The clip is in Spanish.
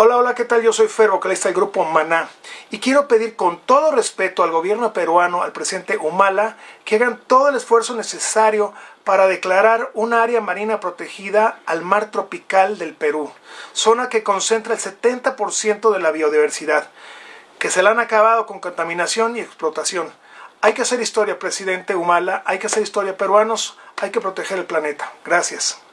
Hola, hola, ¿qué tal? Yo soy Fer, vocalista del grupo Maná. Y quiero pedir con todo respeto al gobierno peruano, al presidente Humala, que hagan todo el esfuerzo necesario para declarar un área marina protegida al mar tropical del Perú, zona que concentra el 70% de la biodiversidad, que se la han acabado con contaminación y explotación. Hay que hacer historia, presidente Humala, hay que hacer historia peruanos, hay que proteger el planeta. Gracias.